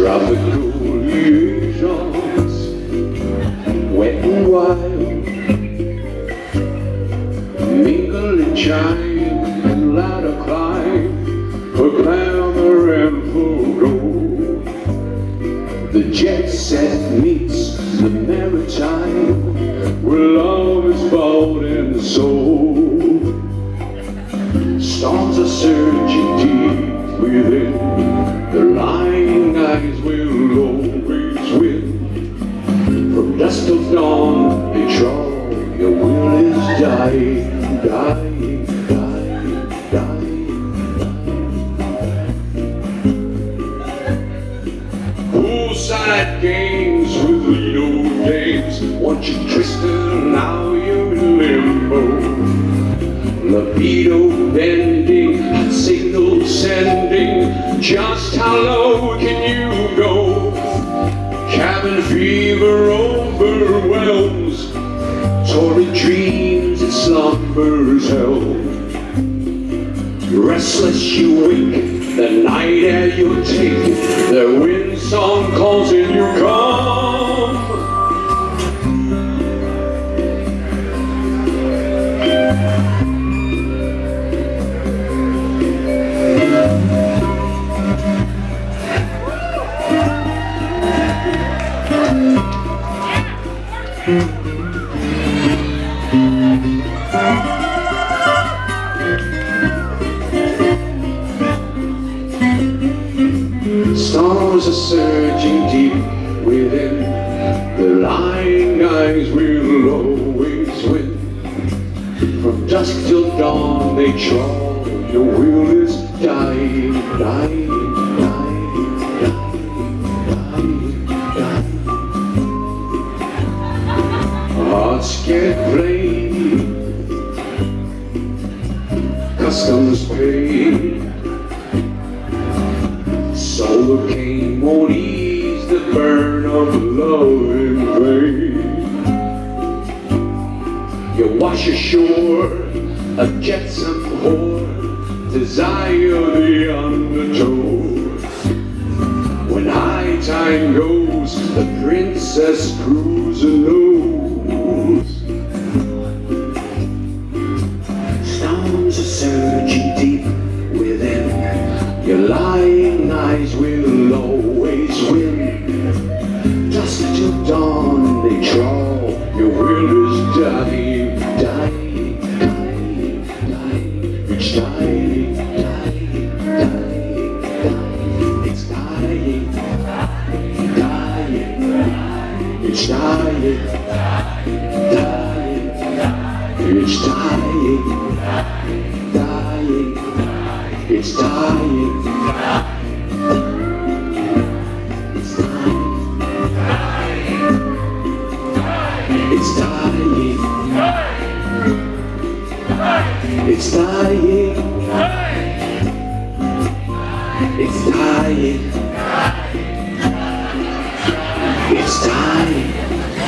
tropical liaisons, wet and wild, mingle and chime The jet set meets the maritime where love is bought and sold. Storms are surging deep within. The lying eyes will always win. From dusk till dawn, they trawl. Your will is dying, dying, Poolside games with Lido games. Want you twisted, now you're in limbo. Libido bending, signal sending. Just how low can you go? Cabin fever overwhelms. Torrid dreams and slumbers held. Restless you wake, the night air you take. The wind song Storms are surging deep within. The lying eyes will always win. Dusk till dawn they trawl. Your will is dying, dying, dying, dying, dying, dying. Hearts get plain. Customs paid. Solar won't ease the burn of love wash ashore a jetsam whore, desire the undertow. When high time goes, the princess cruiser knows. Storms are surging deep within. Your lying eyes will always win. Dusk till dawn they trawl. Your will is dying, It's dying, dying, it's dying, dying. It's dying, dying. It's dying, dying. It's dying, dying, It's dying. It's dying. It's dying.